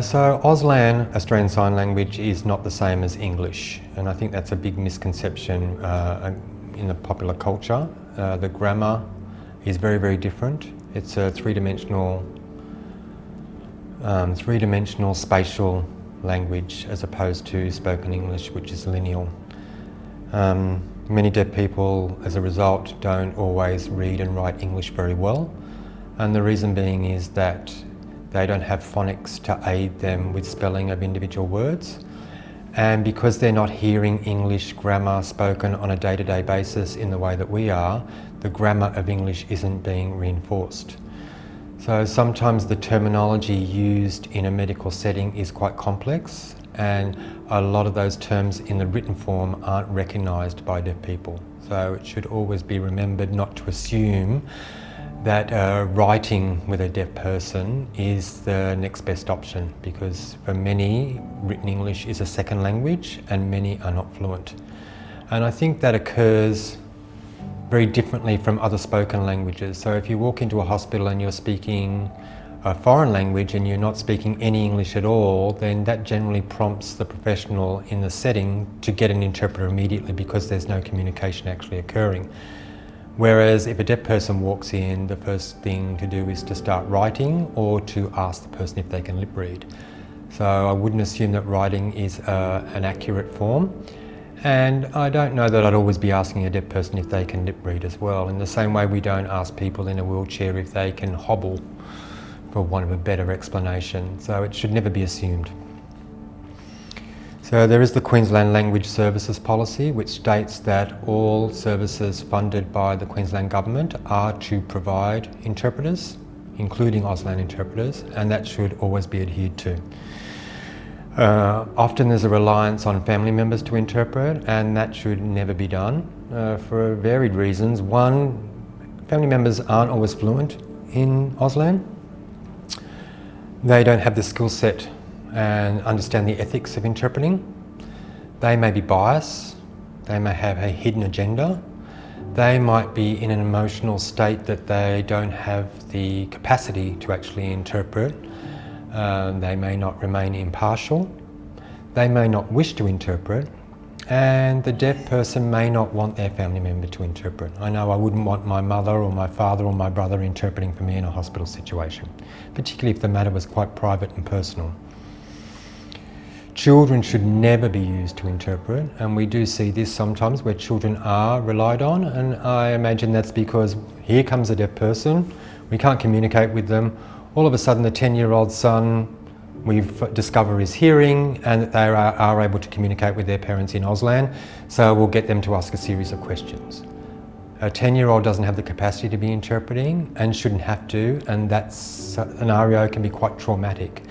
So Auslan, Australian Sign Language, is not the same as English and I think that's a big misconception uh, in the popular culture. Uh, the grammar is very, very different. It's a three-dimensional um, three-dimensional spatial language as opposed to spoken English, which is lineal. Um, many deaf people, as a result, don't always read and write English very well. And the reason being is that they don't have phonics to aid them with spelling of individual words. And because they're not hearing English grammar spoken on a day-to-day -day basis in the way that we are, the grammar of English isn't being reinforced. So sometimes the terminology used in a medical setting is quite complex and a lot of those terms in the written form aren't recognised by deaf people. So it should always be remembered not to assume that uh, writing with a deaf person is the next best option because for many written English is a second language and many are not fluent. And I think that occurs very differently from other spoken languages. So if you walk into a hospital and you're speaking a foreign language and you're not speaking any English at all, then that generally prompts the professional in the setting to get an interpreter immediately because there's no communication actually occurring. Whereas if a deaf person walks in, the first thing to do is to start writing or to ask the person if they can lip read. So I wouldn't assume that writing is uh, an accurate form. And I don't know that I'd always be asking a deaf person if they can lip read as well. In the same way we don't ask people in a wheelchair if they can hobble, for want of a better explanation. So it should never be assumed. So there is the Queensland Language Services Policy which states that all services funded by the Queensland Government are to provide interpreters, including Auslan interpreters, and that should always be adhered to. Uh, often there's a reliance on family members to interpret and that should never be done uh, for varied reasons. One, family members aren't always fluent in Auslan. They don't have the skill set and understand the ethics of interpreting. They may be biased, they may have a hidden agenda, they might be in an emotional state that they don't have the capacity to actually interpret. Uh, they may not remain impartial, they may not wish to interpret, and the deaf person may not want their family member to interpret. I know I wouldn't want my mother or my father or my brother interpreting for me in a hospital situation, particularly if the matter was quite private and personal. Children should never be used to interpret and we do see this sometimes where children are relied on and I imagine that's because here comes a deaf person, we can't communicate with them, all of a sudden the 10 year old son we discover is hearing and that they are, are able to communicate with their parents in Auslan so we'll get them to ask a series of questions. A 10 year old doesn't have the capacity to be interpreting and shouldn't have to and that scenario can be quite traumatic.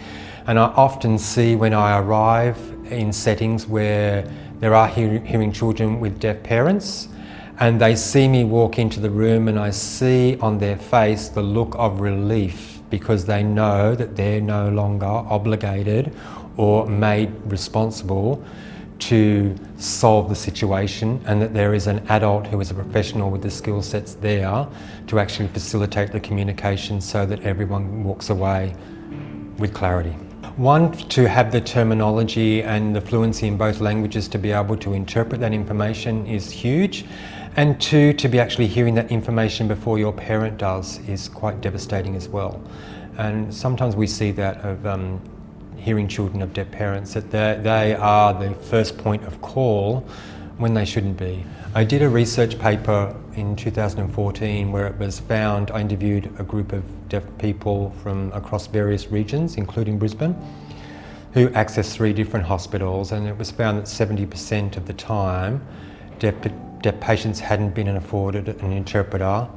And I often see when I arrive in settings where there are hearing children with deaf parents and they see me walk into the room and I see on their face the look of relief because they know that they're no longer obligated or made responsible to solve the situation and that there is an adult who is a professional with the skill sets there to actually facilitate the communication so that everyone walks away with clarity. One, to have the terminology and the fluency in both languages to be able to interpret that information is huge. And two, to be actually hearing that information before your parent does is quite devastating as well. And sometimes we see that of um, hearing children of deaf parents, that they are the first point of call when they shouldn't be. I did a research paper in 2014 where it was found, I interviewed a group of deaf people from across various regions, including Brisbane, who accessed three different hospitals and it was found that 70% of the time deaf, deaf patients hadn't been afforded an interpreter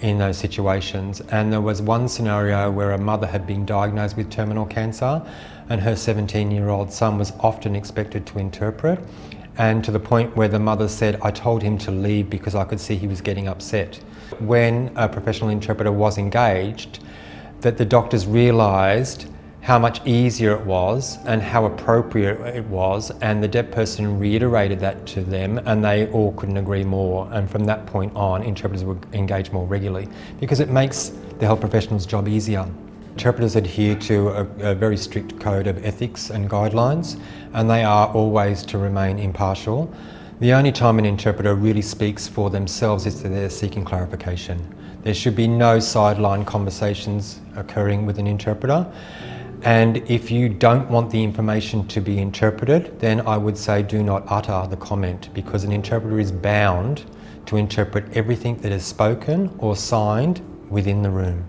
in those situations. And there was one scenario where a mother had been diagnosed with terminal cancer and her 17 year old son was often expected to interpret and to the point where the mother said, I told him to leave because I could see he was getting upset. When a professional interpreter was engaged, that the doctors realised how much easier it was and how appropriate it was and the deaf person reiterated that to them and they all couldn't agree more and from that point on interpreters would engage more regularly because it makes the health professional's job easier. Interpreters adhere to a, a, very strict code of ethics and guidelines and they are always to remain impartial. The only time an interpreter really speaks for themselves is that they're seeking clarification. There should be no sideline conversations occurring with an interpreter and if you don't want the information to be interpreted, then I would say do not utter the comment because an interpreter is bound to interpret everything that is spoken or signed within the room.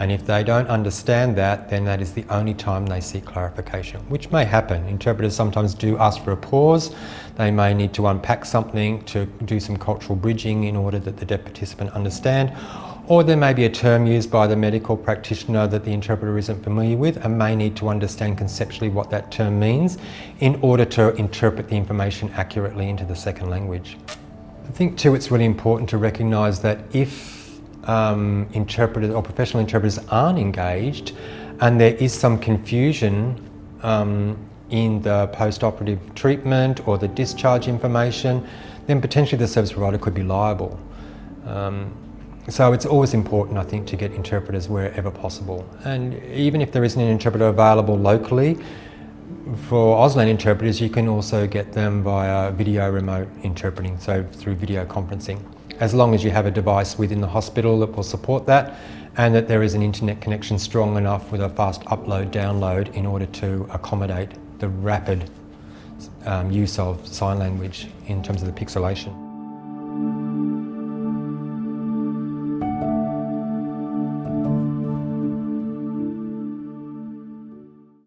And if they don't understand that, then that is the only time they seek clarification, which may happen. Interpreters sometimes do ask for a pause. They may need to unpack something to do some cultural bridging in order that the deaf participant understand or there may be a term used by the medical practitioner that the interpreter isn't familiar with and may need to understand conceptually what that term means in order to interpret the information accurately into the second language. I think too it's really important to recognise that if um, interpreters or professional interpreters aren't engaged and there is some confusion um, in the post-operative treatment or the discharge information, then potentially the service provider could be liable. Um, so it's always important, I think, to get interpreters wherever possible. And even if there isn't an interpreter available locally, for Auslan interpreters, you can also get them via video remote interpreting, so through video conferencing. As long as you have a device within the hospital that will support that and that there is an internet connection strong enough with a fast upload download in order to accommodate the rapid um, use of sign language in terms of the pixelation.